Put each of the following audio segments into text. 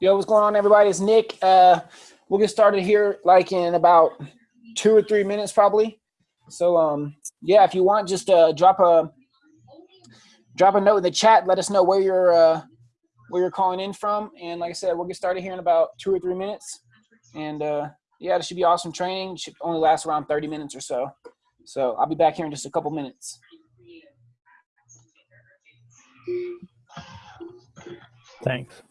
Yo, what's going on, everybody? It's Nick. Uh, we'll get started here like in about two or three minutes, probably. So, um, yeah, if you want, just uh, drop a drop a note in the chat. Let us know where you're uh, where you're calling in from, and like I said, we'll get started here in about two or three minutes. And uh, yeah, this should be awesome training. It should only last around 30 minutes or so. So I'll be back here in just a couple minutes. Thanks.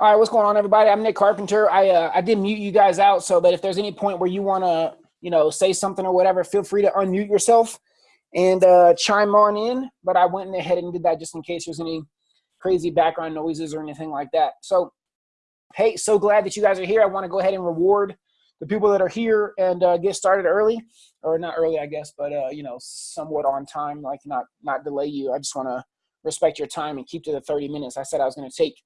All right, what's going on, everybody? I'm Nick Carpenter. I uh, I did mute you guys out, so but if there's any point where you want to, you know, say something or whatever, feel free to unmute yourself and uh, chime on in. But I went ahead and did that just in case there's any crazy background noises or anything like that. So, hey, so glad that you guys are here. I want to go ahead and reward the people that are here and uh, get started early, or not early, I guess, but uh, you know, somewhat on time, like not not delay you. I just want to respect your time and keep to the 30 minutes I said I was going to take.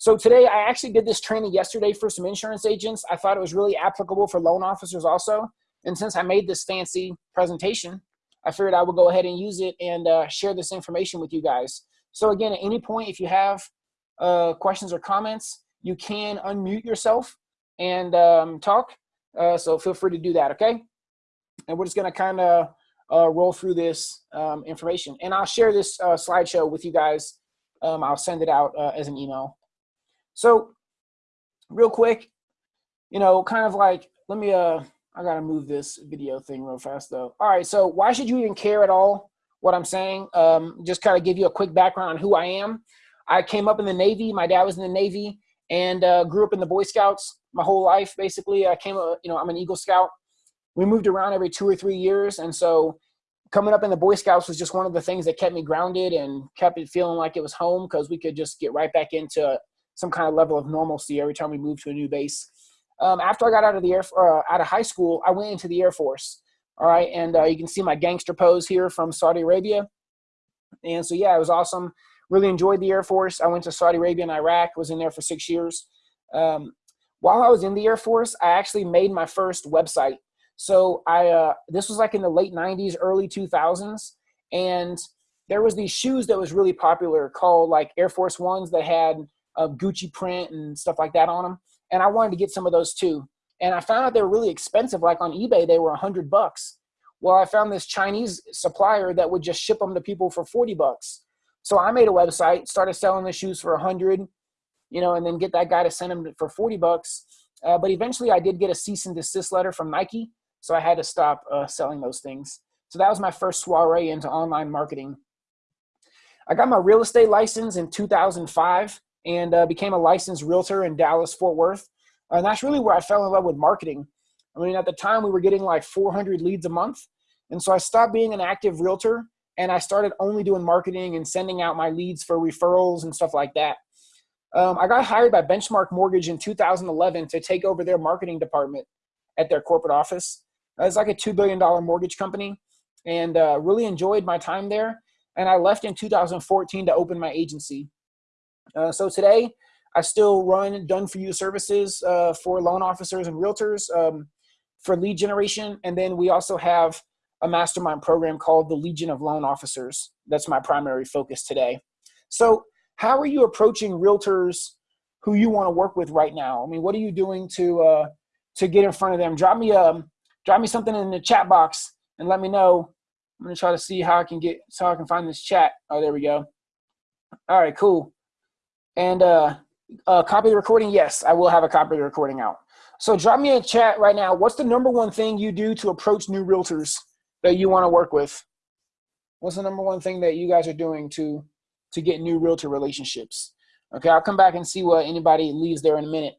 So today I actually did this training yesterday for some insurance agents. I thought it was really applicable for loan officers also. And since I made this fancy presentation, I figured I would go ahead and use it and uh, share this information with you guys. So again, at any point, if you have uh, questions or comments, you can unmute yourself and um, talk. Uh, so feel free to do that, okay? And we're just gonna kind of uh, roll through this um, information. And I'll share this uh, slideshow with you guys. Um, I'll send it out uh, as an email. So real quick, you know, kind of like, let me, uh, I gotta move this video thing real fast though. All right, so why should you even care at all what I'm saying? Um, just kind of give you a quick background on who I am. I came up in the Navy, my dad was in the Navy and uh, grew up in the Boy Scouts my whole life, basically. I came, uh, you know, I'm an Eagle Scout. We moved around every two or three years. And so coming up in the Boy Scouts was just one of the things that kept me grounded and kept it feeling like it was home because we could just get right back into some kind of level of normalcy every time we moved to a new base. Um, after I got out of the air, uh, out of high school, I went into the Air Force. All right, and uh, you can see my gangster pose here from Saudi Arabia. And so yeah, it was awesome. Really enjoyed the Air Force. I went to Saudi Arabia and Iraq. Was in there for six years. Um, while I was in the Air Force, I actually made my first website. So I uh, this was like in the late '90s, early 2000s, and there was these shoes that was really popular called like Air Force Ones that had of Gucci print and stuff like that on them. And I wanted to get some of those too. And I found out they were really expensive. Like on eBay, they were a hundred bucks. Well, I found this Chinese supplier that would just ship them to people for 40 bucks. So I made a website, started selling the shoes for a hundred, you know, and then get that guy to send them for 40 bucks. Uh, but eventually I did get a cease and desist letter from Nike. So I had to stop uh, selling those things. So that was my first soiree into online marketing. I got my real estate license in 2005 and uh, became a licensed realtor in Dallas, Fort Worth. And that's really where I fell in love with marketing. I mean, at the time we were getting like 400 leads a month. And so I stopped being an active realtor and I started only doing marketing and sending out my leads for referrals and stuff like that. Um, I got hired by Benchmark Mortgage in 2011 to take over their marketing department at their corporate office. It's like a $2 billion mortgage company and uh, really enjoyed my time there. And I left in 2014 to open my agency. Uh, so today, I still run done for you services uh, for loan officers and realtors um, for lead generation. And then we also have a mastermind program called the Legion of Loan Officers. That's my primary focus today. So how are you approaching realtors who you want to work with right now? I mean, what are you doing to uh, to get in front of them? Drop me um, drop me something in the chat box and let me know. I'm gonna try to see how I can get so I can find this chat. Oh, there we go. All right, cool. And uh, uh, copy the recording. Yes, I will have a copy of the recording out. So drop me a chat right now. What's the number one thing you do to approach new realtors that you want to work with? What's the number one thing that you guys are doing to to get new realtor relationships? Okay, I'll come back and see what anybody leaves there in a minute.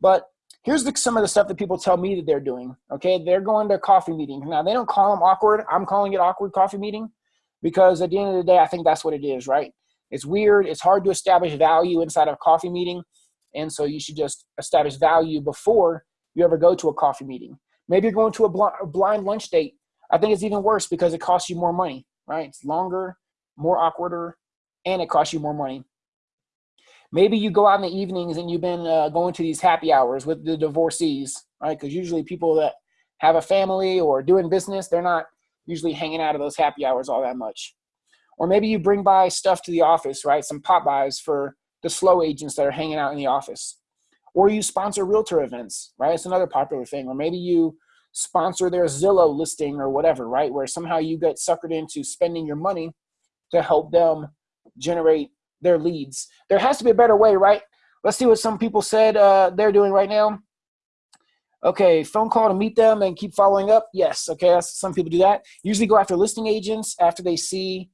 But here's the, some of the stuff that people tell me that they're doing. Okay, they're going to coffee meetings. Now, they don't call them awkward. I'm calling it awkward coffee meeting because at the end of the day, I think that's what it is, right? It's weird. It's hard to establish value inside of a coffee meeting. And so you should just establish value before you ever go to a coffee meeting. Maybe you're going to a, bl a blind lunch date. I think it's even worse because it costs you more money, right? It's longer, more awkwarder, and it costs you more money. Maybe you go out in the evenings and you've been uh, going to these happy hours with the divorcees, right? Because usually people that have a family or doing business, they're not usually hanging out at those happy hours all that much. Or maybe you bring by stuff to the office, right? Some pop-bys for the slow agents that are hanging out in the office. Or you sponsor realtor events, right? It's another popular thing. Or maybe you sponsor their Zillow listing or whatever, right? Where somehow you get suckered into spending your money to help them generate their leads. There has to be a better way, right? Let's see what some people said uh, they're doing right now. Okay, phone call to meet them and keep following up. Yes, okay, some people do that. Usually go after listing agents after they see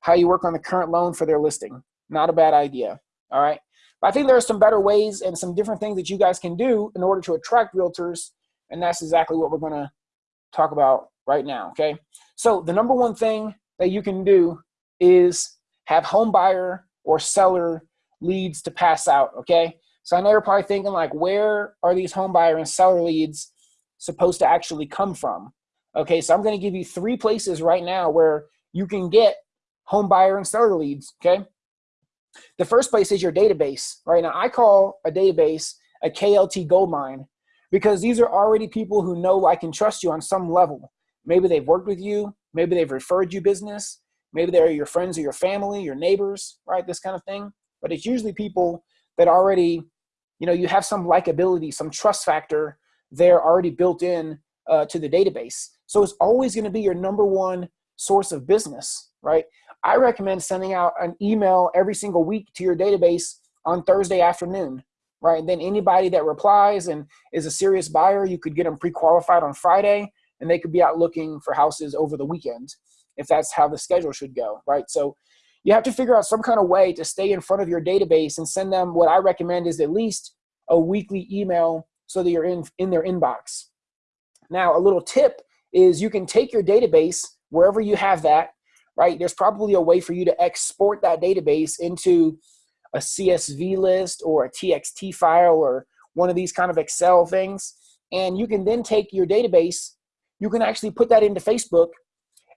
how you work on the current loan for their listing. Not a bad idea, all right? But I think there are some better ways and some different things that you guys can do in order to attract realtors, and that's exactly what we're gonna talk about right now, okay? So the number one thing that you can do is have home buyer or seller leads to pass out, okay? So I know you're probably thinking like, where are these home buyer and seller leads supposed to actually come from? Okay, so I'm gonna give you three places right now where you can get home buyer and seller leads, okay? The first place is your database, right? Now I call a database a KLT gold mine because these are already people who know, I can trust you on some level. Maybe they've worked with you, maybe they've referred you business, Maybe they're your friends or your family, your neighbors, right? This kind of thing. But it's usually people that already, you know, you have some likability, some trust factor there already built in uh, to the database. So it's always going to be your number one source of business, right? I recommend sending out an email every single week to your database on Thursday afternoon, right? And then anybody that replies and is a serious buyer, you could get them pre-qualified on Friday and they could be out looking for houses over the weekend if that's how the schedule should go, right? So you have to figure out some kind of way to stay in front of your database and send them what I recommend is at least a weekly email so that you're in, in their inbox. Now, a little tip is you can take your database wherever you have that, right? There's probably a way for you to export that database into a CSV list or a TXT file or one of these kind of Excel things. And you can then take your database, you can actually put that into Facebook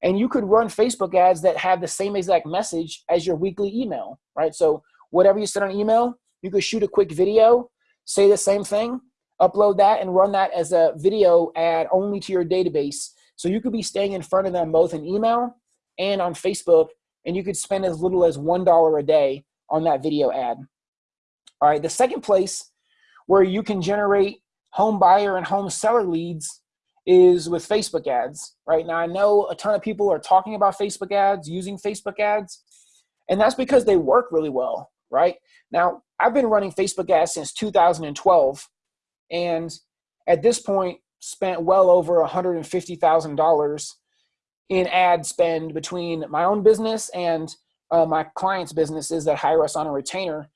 and you could run Facebook ads that have the same exact message as your weekly email, right? So whatever you send on email, you could shoot a quick video, say the same thing, upload that and run that as a video ad only to your database. So you could be staying in front of them both in email and on Facebook, and you could spend as little as $1 a day on that video ad. All right, the second place where you can generate home buyer and home seller leads is with Facebook ads. Right now, I know a ton of people are talking about Facebook ads, using Facebook ads, and that's because they work really well, right? Now, I've been running Facebook ads since 2012, and at this point, spent well over $150,000 in ad spend between my own business and uh, my clients' businesses that hire us on a retainer.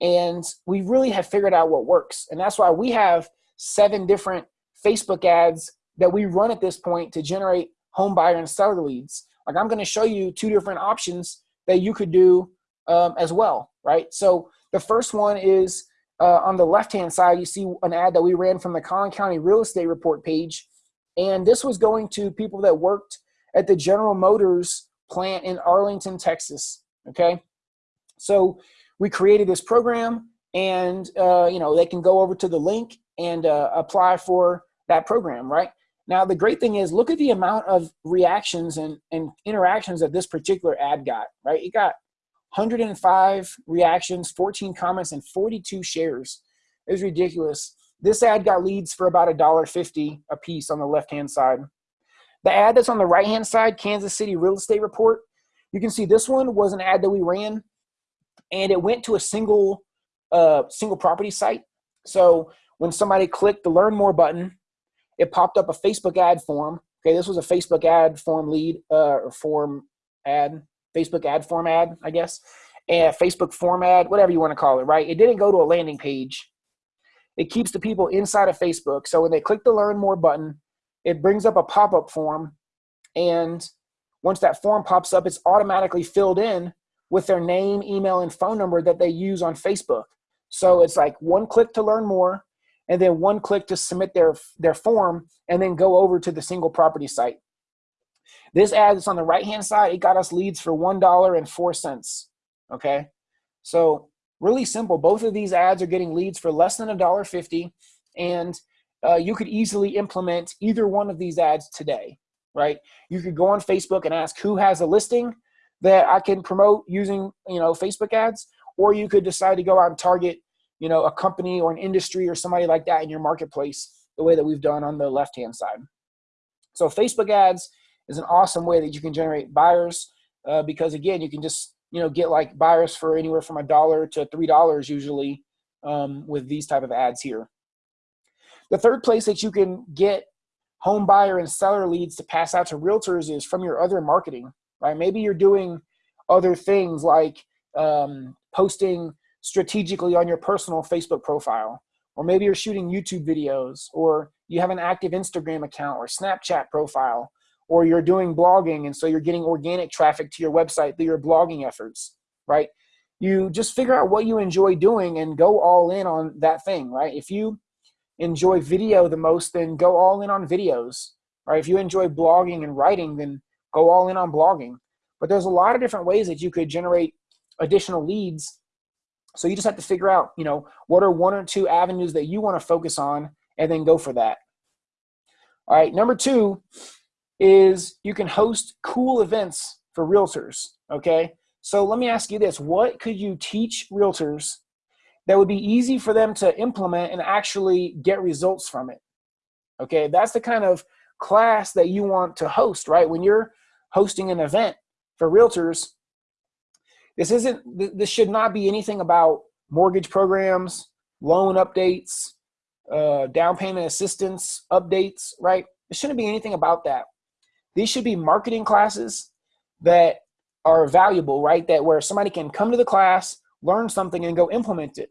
And we really have figured out what works. And that's why we have seven different Facebook ads that we run at this point to generate home buyer and seller leads. Like I'm going to show you two different options that you could do um, as well, right? So the first one is uh, on the left-hand side, you see an ad that we ran from the Collin County Real Estate Report page. And this was going to people that worked at the General Motors plant in Arlington, Texas, okay? So we created this program and, uh, you know, they can go over to the link and uh, apply for that program, right? Now, the great thing is look at the amount of reactions and, and interactions that this particular ad got, right? It got 105 reactions, 14 comments, and 42 shares. It was ridiculous. This ad got leads for about $1.50 a piece on the left-hand side. The ad that's on the right-hand side, Kansas City Real Estate Report, you can see this one was an ad that we ran, and it went to a single, uh, single property site. So when somebody clicked the Learn More button, it popped up a Facebook ad form. Okay, this was a Facebook ad form lead uh, or form ad, Facebook ad form ad, I guess, and Facebook form ad, whatever you want to call it, right? It didn't go to a landing page. It keeps the people inside of Facebook. So when they click the Learn More button, it brings up a pop-up form, and once that form pops up, it's automatically filled in with their name, email, and phone number that they use on Facebook. So it's like one click to learn more, and then one click to submit their, their form and then go over to the single property site. This ad is on the right-hand side. It got us leads for $1.04, okay? So really simple. Both of these ads are getting leads for less than $1.50, and uh, you could easily implement either one of these ads today, right? You could go on Facebook and ask who has a listing that I can promote using, you know, Facebook ads, or you could decide to go out and target you know, a company or an industry or somebody like that in your marketplace the way that we've done on the left-hand side. So Facebook ads is an awesome way that you can generate buyers uh, because again, you can just, you know, get like buyers for anywhere from a dollar to $3 usually um, with these type of ads here. The third place that you can get home buyer and seller leads to pass out to realtors is from your other marketing, right? Maybe you're doing other things like um, posting strategically on your personal Facebook profile. Or maybe you're shooting YouTube videos, or you have an active Instagram account or Snapchat profile, or you're doing blogging, and so you're getting organic traffic to your website through your blogging efforts, right? You just figure out what you enjoy doing and go all in on that thing, right? If you enjoy video the most, then go all in on videos, right? If you enjoy blogging and writing, then go all in on blogging. But there's a lot of different ways that you could generate additional leads so you just have to figure out, you know, what are one or two avenues that you want to focus on and then go for that. All right, number two is you can host cool events for realtors, okay? So let me ask you this, what could you teach realtors that would be easy for them to implement and actually get results from it? Okay, that's the kind of class that you want to host, right? When you're hosting an event for realtors, this isn't, this should not be anything about mortgage programs, loan updates, uh, down payment assistance updates, right? It shouldn't be anything about that. These should be marketing classes that are valuable, right? That where somebody can come to the class, learn something, and go implement it.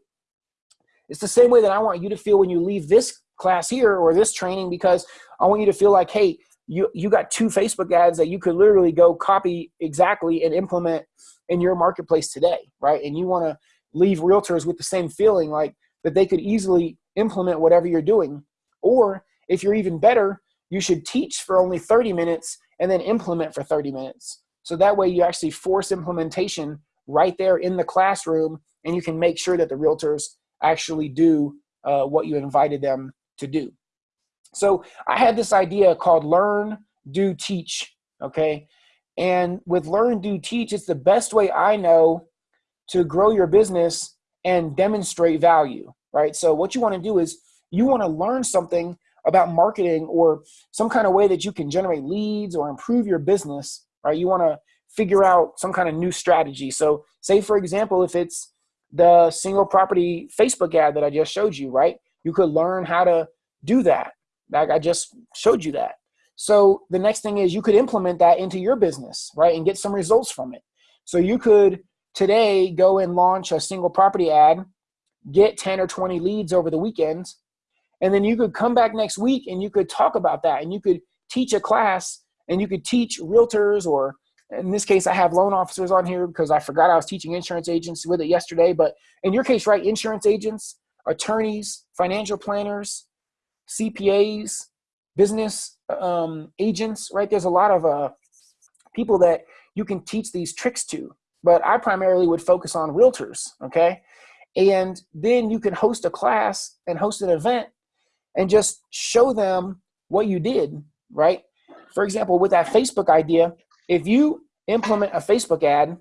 It's the same way that I want you to feel when you leave this class here or this training because I want you to feel like, hey, you, you got two Facebook ads that you could literally go copy exactly and implement in your marketplace today, right? And you want to leave realtors with the same feeling like that they could easily implement whatever you're doing. Or if you're even better, you should teach for only 30 minutes and then implement for 30 minutes. So that way you actually force implementation right there in the classroom and you can make sure that the realtors actually do uh, what you invited them to do. So I had this idea called learn, do, teach, okay? And with learn, do, teach, it's the best way I know to grow your business and demonstrate value, right? So what you want to do is you want to learn something about marketing or some kind of way that you can generate leads or improve your business, right? You want to figure out some kind of new strategy. So say for example, if it's the single property Facebook ad that I just showed you, right? You could learn how to do that. Like I just showed you that. So the next thing is you could implement that into your business, right, and get some results from it. So you could today go and launch a single property ad, get 10 or 20 leads over the weekends, and then you could come back next week and you could talk about that and you could teach a class and you could teach realtors or in this case, I have loan officers on here because I forgot I was teaching insurance agents with it yesterday. But in your case, right, insurance agents, attorneys, financial planners, CPAs, business um, agents, right? There's a lot of uh, people that you can teach these tricks to. But I primarily would focus on realtors, okay? And then you can host a class and host an event and just show them what you did, right? For example, with that Facebook idea, if you implement a Facebook ad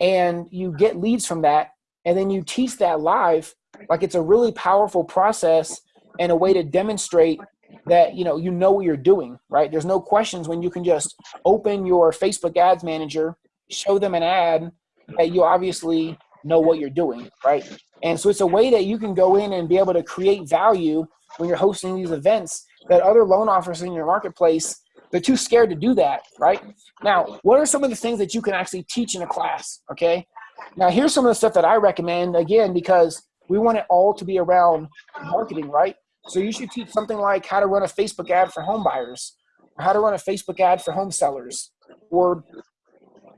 and you get leads from that, and then you teach that live, like it's a really powerful process and a way to demonstrate that you know you know what you're doing, right? There's no questions when you can just open your Facebook ads manager, show them an ad that you obviously know what you're doing, right? And so it's a way that you can go in and be able to create value when you're hosting these events that other loan offers in your marketplace they're too scared to do that, right? Now, what are some of the things that you can actually teach in a class, okay? Now, here's some of the stuff that I recommend, again, because we want it all to be around marketing, right? So you should teach something like how to run a Facebook ad for home buyers, or how to run a Facebook ad for home sellers, or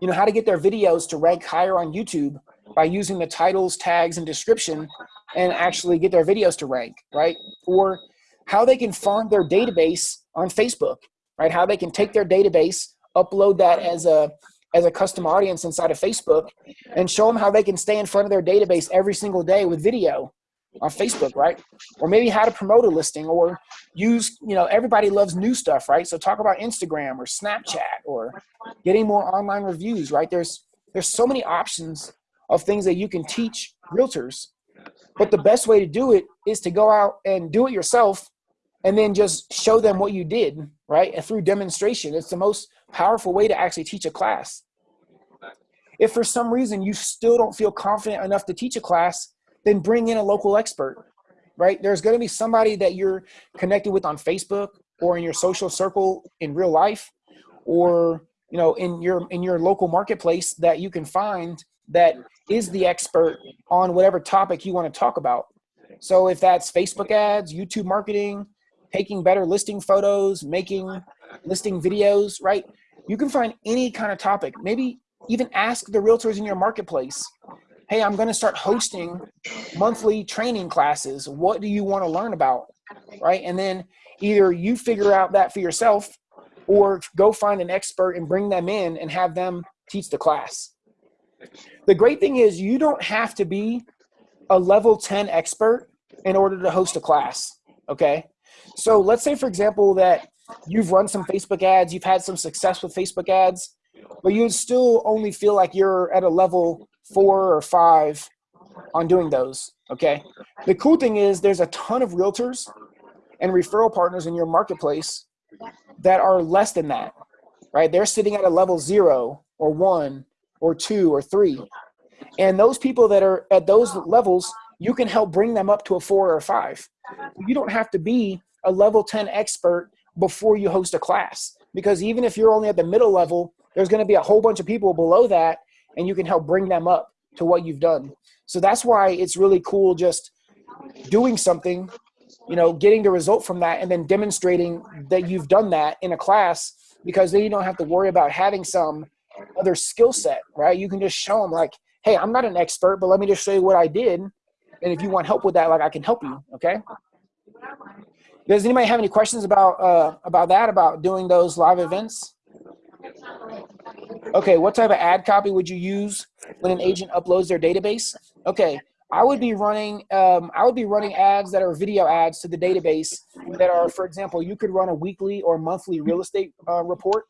you know how to get their videos to rank higher on YouTube by using the titles, tags, and description and actually get their videos to rank, right? Or how they can farm their database on Facebook right? How they can take their database, upload that as a as a custom audience inside of Facebook, and show them how they can stay in front of their database every single day with video on Facebook, right? Or maybe how to promote a listing or use, you know, everybody loves new stuff, right? So talk about Instagram or Snapchat or getting more online reviews, right? There's there's so many options of things that you can teach realtors. But the best way to do it is to go out and do it yourself and then just show them what you did, right? And through demonstration, it's the most powerful way to actually teach a class. If for some reason you still don't feel confident enough to teach a class, then bring in a local expert, right? There's going to be somebody that you're connected with on Facebook or in your social circle in real life or you know in your in your local marketplace that you can find that is the expert on whatever topic you want to talk about. So if that's Facebook ads, YouTube marketing, taking better listing photos, making listing videos, right? You can find any kind of topic. Maybe even ask the realtors in your marketplace, hey, I'm gonna start hosting monthly training classes. What do you wanna learn about, right? And then either you figure out that for yourself or go find an expert and bring them in and have them teach the class. The great thing is you don't have to be a level 10 expert in order to host a class, okay? So let's say, for example, that you've run some Facebook ads, you've had some success with Facebook ads, but you still only feel like you're at a level four or five on doing those. Okay. The cool thing is there's a ton of realtors and referral partners in your marketplace that are less than that, right? They're sitting at a level zero or one or two or three. And those people that are at those levels, you can help bring them up to a four or a five. You don't have to be a level 10 expert before you host a class. Because even if you're only at the middle level, there's going to be a whole bunch of people below that, and you can help bring them up to what you've done. So that's why it's really cool just doing something, you know, getting the result from that, and then demonstrating that you've done that in a class, because then you don't have to worry about having some other skill set, right? You can just show them, like, hey, I'm not an expert, but let me just show you what I did. And if you want help with that, like, I can help you, okay? Does anybody have any questions about uh, about that, about doing those live events? Okay, what type of ad copy would you use when an agent uploads their database? Okay, I would be running um, I would be running ads that are video ads to the database that are, for example, you could run a weekly or monthly real estate uh, report.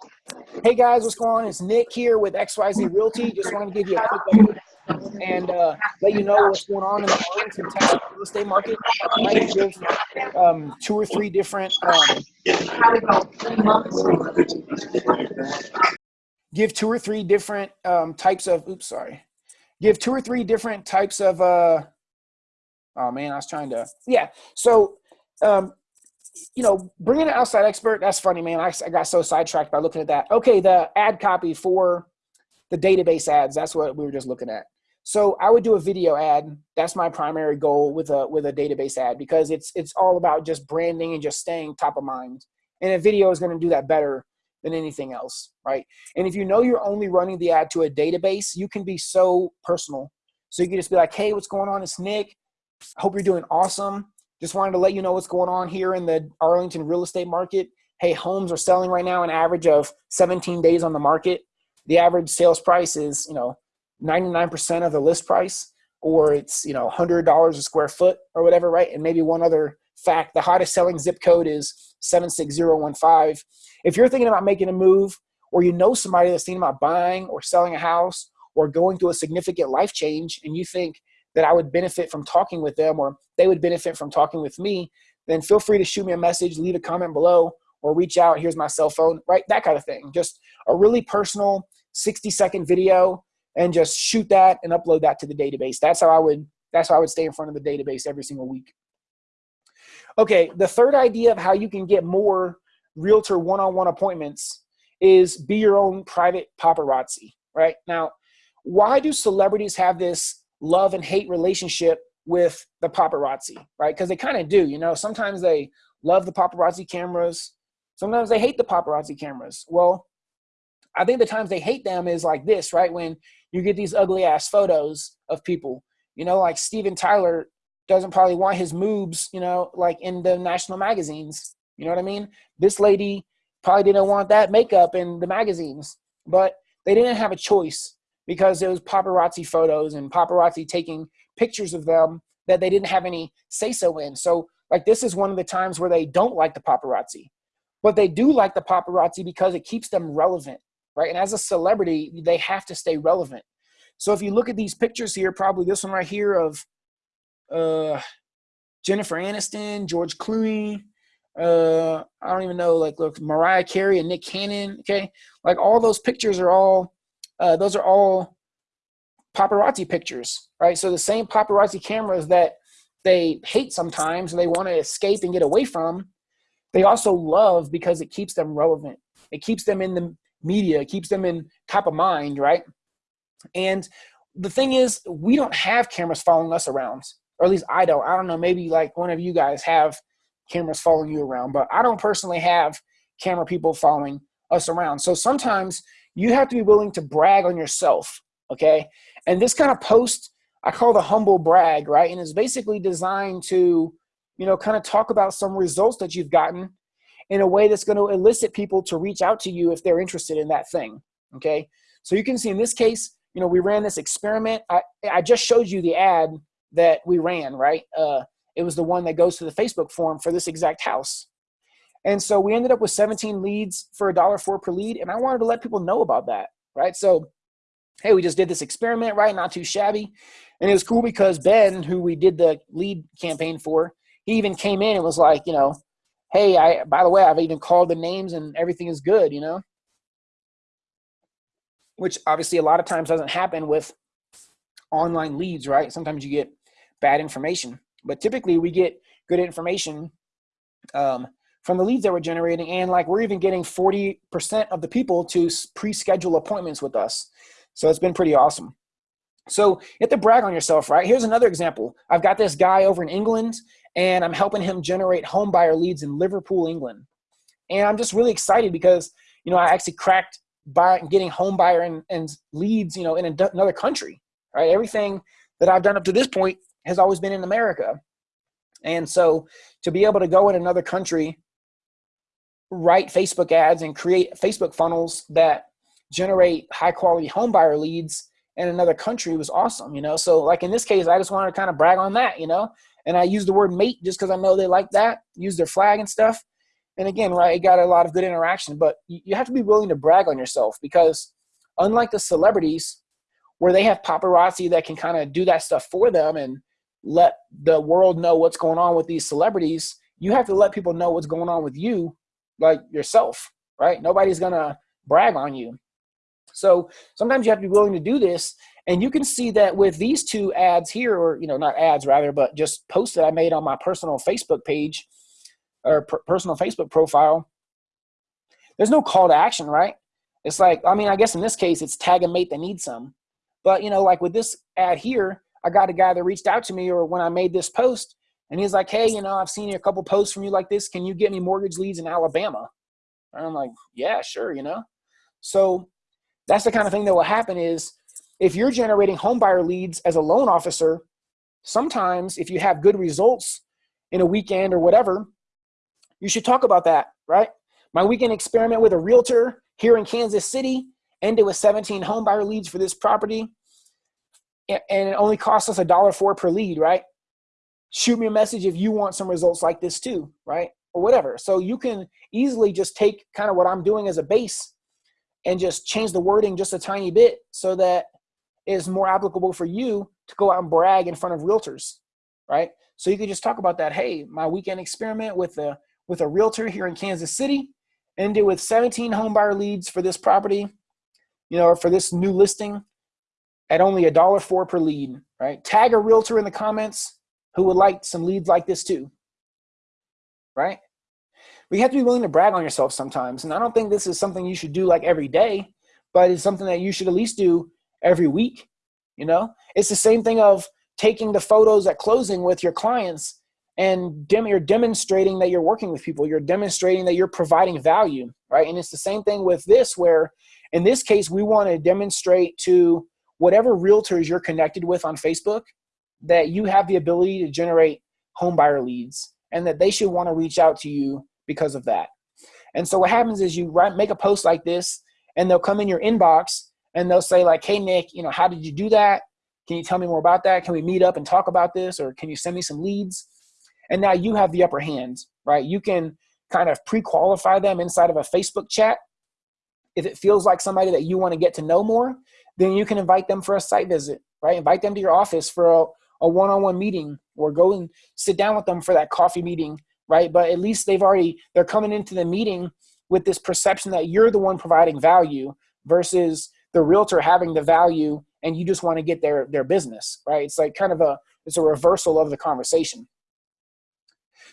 Hey guys, what's going on? It's Nick here with XYZ Realty. Just wanted to give you a quick and uh, let you know what's going on in the Arlington, Texas real estate market. I might give um, two or three different um, give two or three different um, types of oops sorry give two or three different types of uh oh man I was trying to yeah so um, you know, bringing an outside expert, that's funny, man. I, I got so sidetracked by looking at that. Okay, the ad copy for the database ads, that's what we were just looking at. So I would do a video ad. That's my primary goal with a with a database ad because it's it's all about just branding and just staying top of mind. And a video is going to do that better than anything else, right? And if you know you're only running the ad to a database, you can be so personal. So you can just be like, "Hey, what's going on? It's Nick. Hope you're doing awesome. Just wanted to let you know what's going on here in the Arlington real estate market. Hey, homes are selling right now an average of 17 days on the market. The average sales price is, you know, 99% of the list price, or it's, you know, $100 a square foot or whatever, right? And maybe one other fact, the hottest selling zip code is 76015. If you're thinking about making a move, or you know somebody that's thinking about buying or selling a house or going through a significant life change, and you think that I would benefit from talking with them or they would benefit from talking with me, then feel free to shoot me a message, leave a comment below, or reach out. Here's my cell phone, right? That kind of thing. Just a really personal 60 second video and just shoot that and upload that to the database. That's how I would that's how I would stay in front of the database every single week. Okay, the third idea of how you can get more realtor one-on-one appointments is be your own private paparazzi, right? Now, why do celebrities have this love and hate relationship with the paparazzi, right? Because they kind of do, you know. Sometimes they love the paparazzi cameras, sometimes they hate the paparazzi cameras. Well, I think the times they hate them is like this, right? When you get these ugly ass photos of people, you know, like Steven Tyler doesn't probably want his moobs, you know, like in the national magazines. You know what I mean? This lady probably didn't want that makeup in the magazines, but they didn't have a choice because it was paparazzi photos and paparazzi taking pictures of them that they didn't have any say so in. So, like, this is one of the times where they don't like the paparazzi, but they do like the paparazzi because it keeps them relevant, right? And as a celebrity, they have to stay relevant. So, if you look at these pictures here, probably this one right here of uh, Jennifer Aniston, George Clooney, uh, I don't even know, like, look, Mariah Carey and Nick Cannon, okay? Like, all those pictures are all uh, those are all paparazzi pictures, right? So the same paparazzi cameras that they hate sometimes, and they want to escape and get away from, they also love because it keeps them relevant. It keeps them in the media, keeps them in top of mind, right? And the thing is, we don't have cameras following us around, or at least I don't. I don't know, maybe like one of you guys have cameras following you around, but I don't personally have camera people following us around. So sometimes you have to be willing to brag on yourself, okay? And this kind of post, I call the humble brag, right? And it's basically designed to, you know, kind of talk about some results that you've gotten in a way that's going to elicit people to reach out to you if they're interested in that thing, okay? So you can see in this case, you know, we ran this experiment. I, I just showed you the ad that we ran, right? Uh, it was the one that goes to the Facebook form for this exact house. And so we ended up with 17 leads for a dollar four per lead. And I wanted to let people know about that, right? So, hey, we just did this experiment, right? Not too shabby. And it was cool because Ben, who we did the lead campaign for, he even came in and was like, you know, hey, I by the way, I've even called the names and everything is good, you know? Which obviously a lot of times doesn't happen with online leads, right? Sometimes you get bad information. But typically we get good information um, from the leads that we're generating. And like we're even getting 40% of the people to pre-schedule appointments with us. So it's been pretty awesome. So you have to brag on yourself, right? Here's another example. I've got this guy over in England and I'm helping him generate home buyer leads in Liverpool, England. And I'm just really excited because, you know, I actually cracked by getting home buyer and, and leads, you know, in another country, right? Everything that I've done up to this point has always been in America. And so to be able to go in another country write Facebook ads and create Facebook funnels that generate high quality home buyer leads in another country was awesome, you know? So like in this case, I just wanted to kind of brag on that, you know? And I use the word mate just because I know they like that, use their flag and stuff. And again, right, it got a lot of good interaction, but you have to be willing to brag on yourself because unlike the celebrities where they have paparazzi that can kind of do that stuff for them and let the world know what's going on with these celebrities, you have to let people know what's going on with you like yourself, right? Nobody's gonna brag on you. So sometimes you have to be willing to do this. And you can see that with these two ads here, or you know, not ads rather, but just posts that I made on my personal Facebook page. or per- personal Facebook profile, there's no call to action, right? It's like, I mean, I guess in this case, it's tag a mate that needs some. But, you know, like with this ad here, I got a guy that reached out to me or when I made this post and he's like, hey, you know, I've seen a couple posts from you like this. Can you get me mortgage leads in Alabama? And I'm like, yeah, sure, you know. So that's the kind of thing that will happen is if you're generating homebuyer leads as a loan officer, sometimes if you have good results in a weekend or whatever, you should talk about that, right? My weekend experiment with a realtor here in Kansas City ended with 17 homebuyer leads for this property. And it only cost us a dollar four per lead, right? Shoot me a message if you want some results like this too, right? Or whatever. So you can easily just take kind of what I'm doing as a base and just change the wording just a tiny bit so that is more applicable for you to go out and brag in front of realtors, right? So you could just talk about that. Hey, my weekend experiment with a with a realtor here in Kansas City ended with 17 home buyer leads for this property, you know, or for this new listing at only a dollar four per lead, right? Tag a realtor in the comments who would like some leads like this too, right? We have to be willing to brag on yourself sometimes. And I don't think this is something you should do like every day, but it's something that you should at least do every week. You know, it's the same thing of taking the photos at closing with your clients and dem- you're demonstrating that you're working with people. You're demonstrating that you're providing value, right? And it's the same thing with this, where in this case, we want to demonstrate to whatever realtors you're connected with on Facebook that you have the ability to generate home buyer leads and that they should want to reach out to you because of that. And so what happens is you write, make a post like this and they'll come in your inbox and they'll say like, hey, Nick, you know, how did you do that? Can you tell me more about that? Can we meet up and talk about this? Or can you send me some leads? And now you have the upper hand, right? You can kind of pre-qualify them inside of a Facebook chat. If it feels like somebody that you want to get to know more, then you can invite them for a site visit, right? Invite them to your office for a, one-on-one meeting or go and sit down with them for that coffee meeting, right? But at least they've already, they're coming into the meeting with this perception that you're the one providing value versus the realtor having the value and you just want to get their their business right? It's like kind of a it's a reversal of the conversation.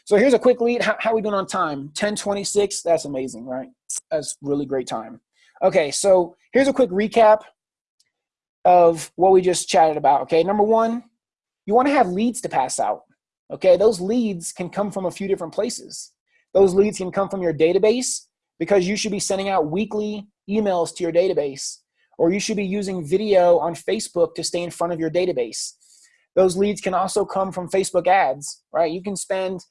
So here's a quick lead. How, how we doing on time? 1026 that's amazing right? That's really great time. Okay so here's a quick recap of what we just chatted about okay? Number one you want to have leads to pass out okay? Those leads can come from a few different places. Those leads can come from your database because you should be sending out weekly emails to your database or you should be using video on Facebook to stay in front of your database. Those leads can also come from Facebook ads, right? You can spend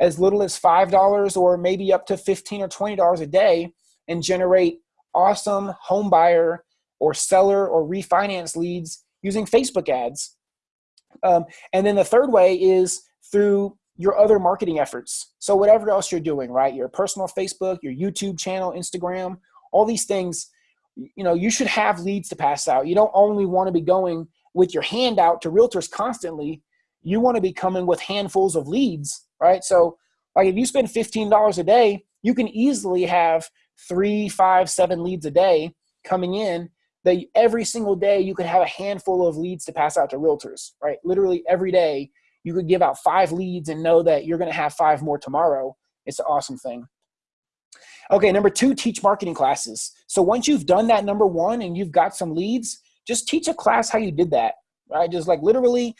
as little as $5 or maybe up to 15 or $20 a day and generate awesome home buyer or seller or refinance leads using Facebook ads. Um, and then the third way is through your other marketing efforts. So whatever else you're doing, right? Your personal Facebook, your YouTube channel, Instagram, all these things you know you should have leads to pass out. You don't only want to be going with your hand out to realtors constantly. You want to be coming with handfuls of leads right? So like if you spend $15 a day you can easily have three five seven leads a day coming in that every single day you could have a handful of leads to pass out to realtors right? Literally every day you could give out five leads and know that you're going to have five more tomorrow. It's an awesome thing Okay, number two, teach marketing classes. So once you've done that number one and you've got some leads, just teach a class how you did that, right? Just like literally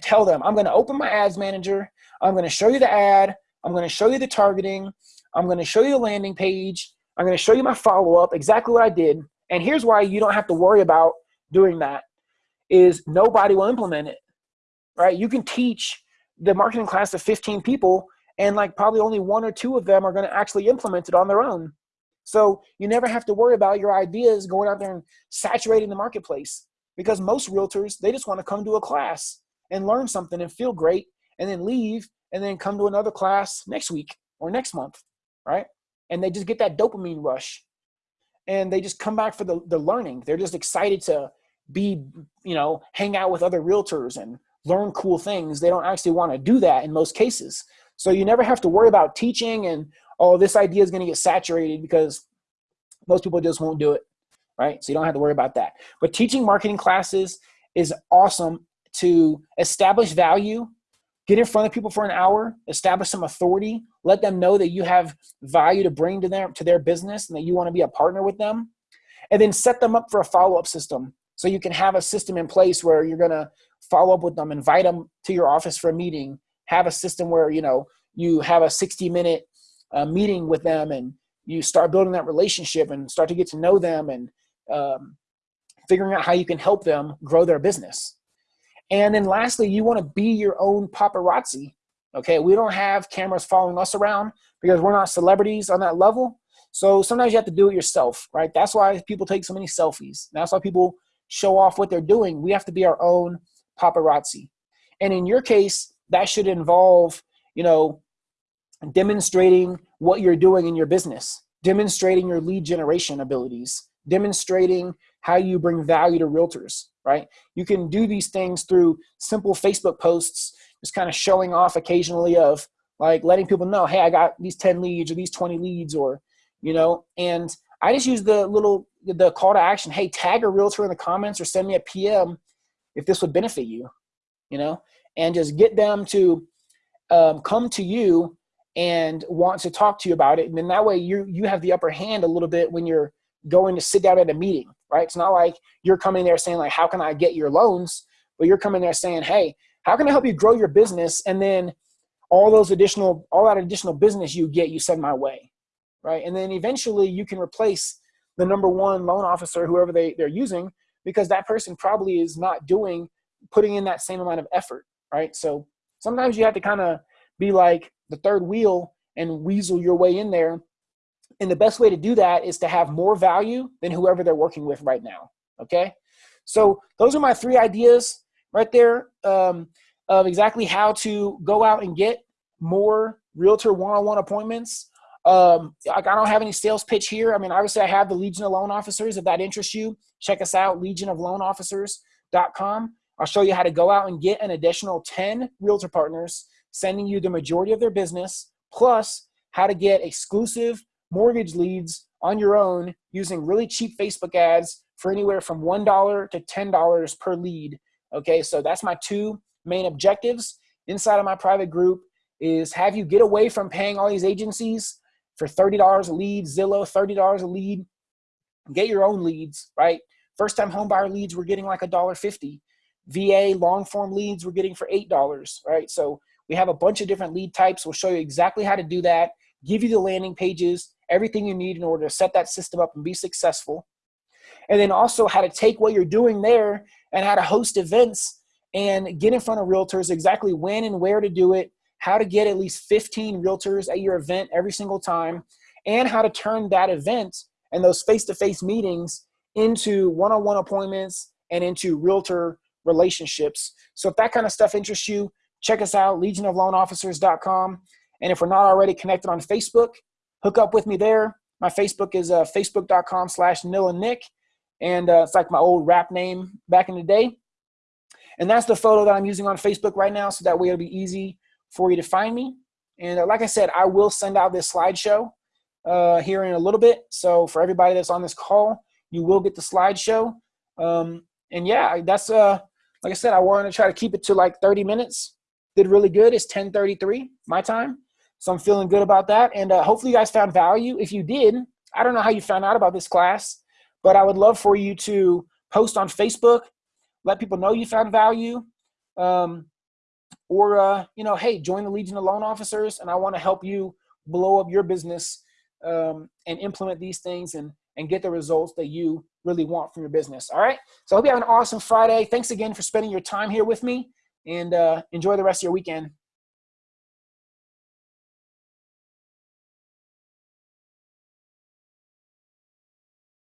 tell them, I'm gonna open my ads manager, I'm gonna show you the ad, I'm gonna show you the targeting, I'm gonna show you the landing page, I'm gonna show you my follow-up, exactly what I did. And here's why you don't have to worry about doing that is nobody will implement it, right? You can teach the marketing class to 15 people and like probably only one or two of them are going to actually implement it on their own. So you never have to worry about your ideas going out there and saturating the marketplace because most realtors they just want to come to a class and learn something and feel great and then leave and then come to another class next week or next month right? And they just get that dopamine rush. And they just come back for the, the learning. They're just excited to be you know hang out with other realtors and learn cool things. They don't actually want to do that in most cases so you never have to worry about teaching and, oh, this idea is going to get saturated because most people just won't do it, right? So you don't have to worry about that. But teaching marketing classes is awesome to establish value get in front of people for an hour, establish some authority, let them know that you have value to bring to their to their business and that you want to be a partner with them, and then set them up for a follow-up system. So you can have a system in place where you're gonna follow up with them, invite them to your office for a meeting, have a system where you know you have a 60 minute uh, meeting with them and you start building that relationship and start to get to know them and um, figuring out how you can help them grow their business. And then lastly, you want to be your own paparazzi. Okay, we don't have cameras following us around because we're not celebrities on that level. So sometimes you have to do it yourself, right? That's why people take so many selfies. That's why people show off what they're doing. We have to be our own paparazzi. And in your case, that should involve, you know, demonstrating what you're doing in your business, demonstrating your lead generation abilities, demonstrating how you bring value to realtors, right? You can do these things through simple Facebook posts, just kind of showing off occasionally of like letting people know, hey, I got these 10 leads or these 20 leads or, you know, and I just use the little, the call to action, hey, tag a realtor in the comments or send me a PM if this would benefit you, you know, and just get them to um, come to you and want to talk to you about it. And then that way you you have the upper hand a little bit when you're going to sit down at a meeting, right? It's not like you're coming there saying like, how can I get your loans? But you're coming there saying, hey, how can I help you grow your business? And then all those additional, all that additional business you get, you send my way, right? And then eventually you can replace the number one loan officer, whoever they, they're using, because that person probably is not doing, putting in that same amount of effort, right? So sometimes you have to kind of be like the third wheel and weasel your way in there. And the best way to do that is to have more value than whoever they're working with right now. Okay. So those are my three ideas right there um, of exactly how to go out and get more realtor one-on-one appointments. Um, I don't have any sales pitch here. I mean, obviously I have the Legion of Loan Officers. If that interests you, check us out, legionofloanofficers.com. I'll show you how to go out and get an additional 10 realtor partners sending you the majority of their business, plus how to get exclusive mortgage leads on your own using really cheap Facebook ads for anywhere from $1 to $10 per lead. Okay, so that's my two main objectives inside of my private group is have you get away from paying all these agencies for $30 a lead, Zillow, $30 a lead, get your own leads, right? First time home buyer leads, we're getting like a dollar fifty. VA long form leads, we're getting for $8, right? So we have a bunch of different lead types. We'll show you exactly how to do that, give you the landing pages, everything you need in order to set that system up and be successful. And then also how to take what you're doing there and how to host events and get in front of realtors exactly when and where to do it, how to get at least 15 realtors at your event every single time, and how to turn that event and those face-to-face -face meetings into one-on-one -on -one appointments and into realtor relationships. So if that kind of stuff interests you, check us out, legionofloanofficers.com. And if we're not already connected on Facebook, hook up with me there. My Facebook is uh, facebook.com slash Nil and Nick. And uh, it's like my old rap name back in the day. And that's the photo that I'm using on Facebook right now. So that way it'll be easy for you to find me. And uh, like I said, I will send out this slideshow uh, here in a little bit. So for everybody that's on this call, you will get the slideshow. Um, and yeah, that's, uh, like I said, I wanted to try to keep it to like 30 minutes did really good. It's 1033 my time. So I'm feeling good about that. And uh, hopefully you guys found value. If you did, I don't know how you found out about this class, but I would love for you to post on Facebook, let people know you found value. Um, or, uh, you know, hey, join the Legion of Loan Officers and I want to help you blow up your business um, and implement these things and, and get the results that you really want from your business. All right. So I hope you have an awesome Friday. Thanks again for spending your time here with me and uh, enjoy the rest of your weekend.